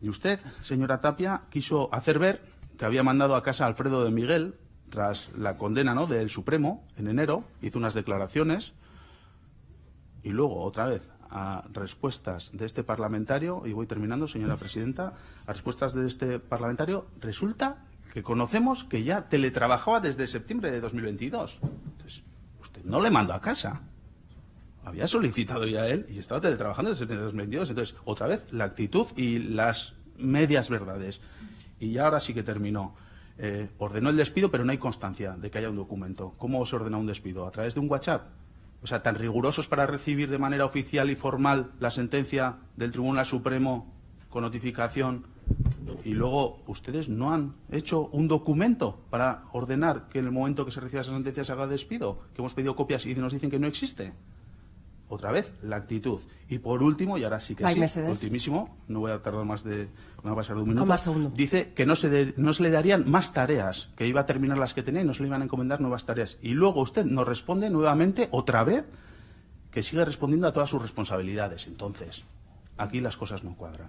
Y usted, señora Tapia, quiso hacer ver que había mandado a casa a Alfredo de Miguel tras la condena ¿no? del Supremo en enero, hizo unas declaraciones y luego otra vez a respuestas de este parlamentario, y voy terminando, señora presidenta, a respuestas de este parlamentario, resulta que conocemos que ya teletrabajaba desde septiembre de 2022. Entonces, usted no le mandó a casa. Había solicitado ya él y estaba teletrabajando desde septiembre de 2022. Entonces, otra vez, la actitud y las medias verdades. Y ya ahora sí que terminó. Eh, ordenó el despido, pero no hay constancia de que haya un documento. ¿Cómo se ordena un despido? ¿A través de un WhatsApp? O sea, tan rigurosos para recibir de manera oficial y formal la sentencia del Tribunal Supremo con notificación y luego ustedes no han hecho un documento para ordenar que en el momento que se reciba esa sentencia se haga despido, que hemos pedido copias y nos dicen que no existe. Otra vez, la actitud. Y por último, y ahora sí que sí, Mercedes. ultimísimo, no voy a tardar más de, no va a pasar de un minuto, más dice que no se, de- no se le darían más tareas, que iba a terminar las que tenía y no se le iban a encomendar nuevas tareas. Y luego usted nos responde nuevamente, otra vez, que sigue respondiendo a todas sus responsabilidades. Entonces, aquí las cosas no cuadran.